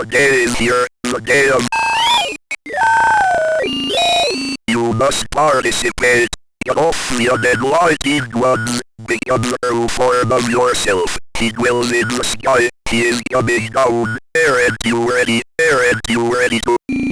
The day is here, the day of... You must participate. Get off the lighted ones. Become the true form of yourself. He dwells in the sky. He is coming down. Aren't you ready? Aren't you ready to...